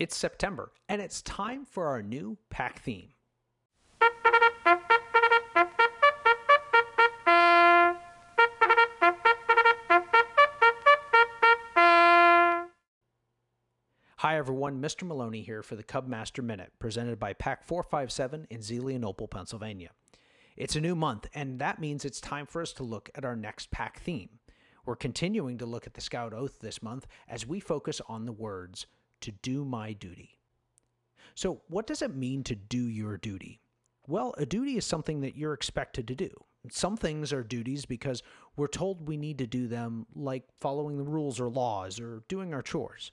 It's September, and it's time for our new pack theme. Hi everyone, Mr. Maloney here for the Cubmaster Minute, presented by Pack 457 in Zelienople, Pennsylvania. It's a new month, and that means it's time for us to look at our next pack theme. We're continuing to look at the Scout Oath this month as we focus on the words, to do my duty. So, what does it mean to do your duty? Well, a duty is something that you're expected to do. Some things are duties because we're told we need to do them, like following the rules or laws or doing our chores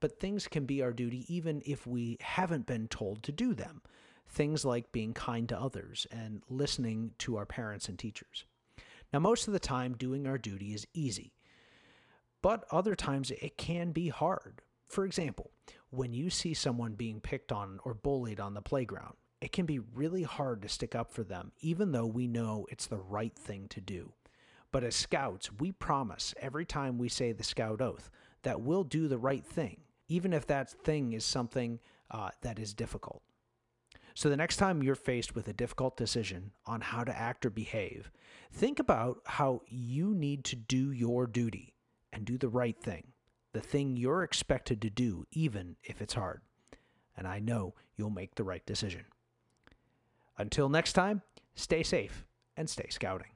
but things can be our duty even if we haven't been told to do them. Things like being kind to others and listening to our parents and teachers. Now, most of the time, doing our duty is easy, but other times it can be hard. For example, when you see someone being picked on or bullied on the playground, it can be really hard to stick up for them, even though we know it's the right thing to do. But as scouts, we promise every time we say the scout oath that we'll do the right thing even if that thing is something uh, that is difficult. So, the next time you're faced with a difficult decision on how to act or behave, think about how you need to do your duty and do the right thing, the thing you're expected to do, even if it's hard. And I know you'll make the right decision. Until next time, stay safe and stay scouting.